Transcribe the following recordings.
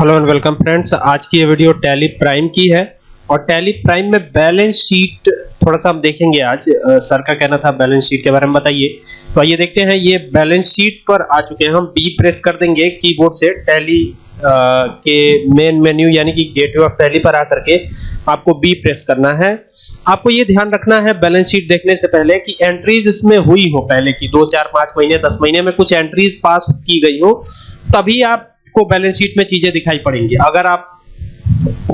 Hello and welcome friends आज की ये वीडियो टैली प्राइम की है। और टैली प्राइम में बैलेंस शीट थोड़ा सा हम देखेंगे आज। सर का कहना था बैलेंस शीट के बारे में बताइए। तो आइए देखते हैं, ये बैलेंस शीट पर आ चुके हैं। हम बी प्रेस कर देंगे कीबोर्ड से टैली के मेन मेन्यू यानी कि गेटवे ऑफ़ टैली पर आकर के आपको बी प्रेस करना है। आपको ये ध्यान रखना है बैलेंस शीट देखने से पहले कि एंट्रीज इसमें हुई हो पहले की। दो, चार, पाँच महीने, दस महीने में कुछ एंट्रीज पास की गई हो, तभी आपको बैलेंस शीट में चीज़ें दिखाई पड़ेंगी। अगर आप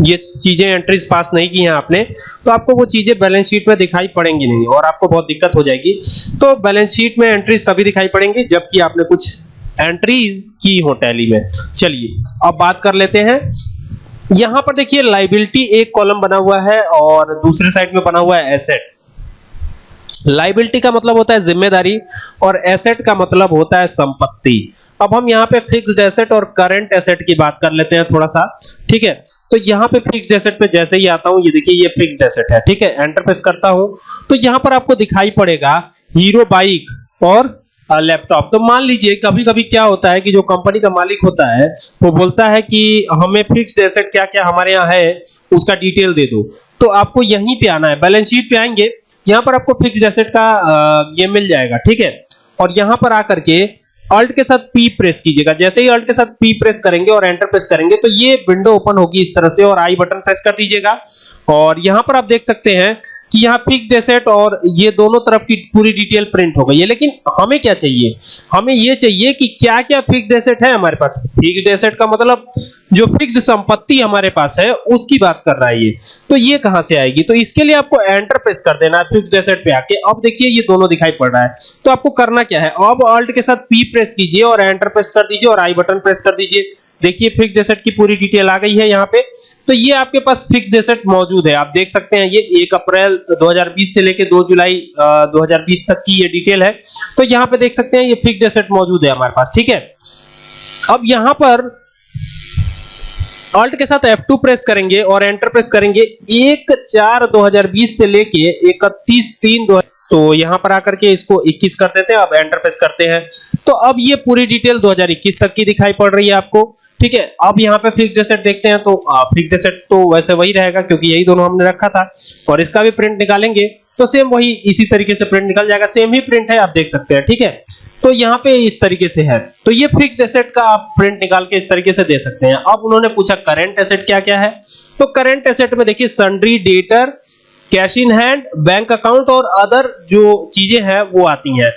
ये चीज़ें एंट्रीज पास नहीं की हैं आपने तो आपको वो चीज़ें बैलेंस शीट में दिखाई पड़ेंगी नहीं और आपको बहुत दिक्कत हो जाएगी। तो बैलेंस शीट में एंट्रीज तभी दिखाई पड़ेंगी जबकि आपने कुछ एंट्रीज की हो टैली में। चलिए, अब बात कर लेते हैं। यहाँ पर देखिए लाइबिलिटी एक कॉलम बना हुआ है और दूसरे साइड में बना हुआ है एसेट लाइबिलिटी का मतलब होता है ज़िम्मेदारी और एसेट का मतलब होता है संपत्ति। अब हम यहाँ पे फिक्स्ड एसेट और करंट एसेट की बात कर लेते हैं थोड़ा सा, ठीक है? तो यहाँ पे फिक्स्ड एसेट पे जैसे ही आता हूँ, ये देखिए, ये फिक्स्ड एसेट है, ठीक है? एंटर प्रेस करता हूँ तो यहाँ पर आपको दिखाई पड़ेगा हीरो बाइक और लैपटॉप तो मान लीजिए कभी कभी क्या होता है कि जो कंपनी का मालिक होता है, वो बोलता है कि हमें फिक्स्ड एसेट क्या क्या हमारे यहाँ है, उसका डिटेल दे दो। तो आपको यहीं पे आना है बैलेंस शीट पे आएँगे, यहाँ पर आपको फिक्स्ड एसेट का ये मिल जाएगा, ठीक है? और यहाँ पर आकर के अल्ट के साथ पी प्रेस कीजिएगा। जैसे ही अल्ट के साथ पी प्रेस करेंगे और एंटर प्रेस करेंगे तो ये विंडो ओपन होगी इस तरह से और आई बटन प्रेस कर दीजिएगा। और यहाँ पर आप देख सकते हैं कि यहाँ फिक्स्ड एसेट और ये दोनों तरफ़ की पूरी डिटेल प्रिंट हो गई है। लेकिन हमें क्या चाहिए? हमें ये चाहिए कि क्या क्या फिक्स्ड एसेट है हमारे पास? फिक्स्ड एसेट का मतलब जो फिक्स्ड संपत्ति हमारे पास है, उसकी बात कर रहा है ये। तो ये कहाँ से आएगी? तो इसके लिए आपको एंटर प्रेस कर देना है फिक्स्ड एसेट पे आके। अब देखिए, ये दोनों दिखाई पड़ रहा है। तो आपको करना क्या है? अब ऑल्ट के साथ पी प्रेस कीजिए और एंटर प्रेस कर दीजिए और आई बटन प्रेस कर दीजिए। देखिए फिक्स्ड एसेट की पूरी डिटेल आ गई है यहाँ पे। तो ये आपके पास फिक्स्ड एसेट मौजूद है। आप देख सकते हैं ये 1 अप्रैल 2020 से लेके 2 जुलाई अ, 2020 तक की ये डिटेल है। तो यहाँ पे देख सकते हैं ये फिक्स्ड एसेट मौजूद है हमारे पास ठीक है? अब यहाँ पर ऑल्ट के साथ F2 प्रेस करेंगे और एंटर प्रेस करेंगे। 1 4 2020 से लेके 31 3 2000 तो यहाँ पर आकर के इसको 21 कर देते हैं। अब एंटर प्रेस करते हैं। तो अब ये पूरी डिटेल 2021 तक की दिखाई पड़ रही है आपको। ठीक है, अब यहाँ पे फिक्स्ड एसेट देखते हैं तो फिक्स्ड एसेट तो वैसे वही रहेगा क्योंकि यही दोनों हमने रखा था और इसका भी प्रिंट निकालेंगे। तो सेम वही इसी तरीके से प्रिंट निकल जाएगा सेम ही प्रिंट है, आप देख सकते हैं, ठीक है? तो यहाँ पे इस तरीके से है। तो ये फिक्स्ड एसेट का आप प्रिंट निकाल के इस तरीके से दे सकते हैं। अब उन्होंने पूछा करंट एसेट क्या क्या है? तो करंट एसेट में देखिए sundry debtor cash in hand bank account और अदर जो चीज़ें हैं, वो आती हैं।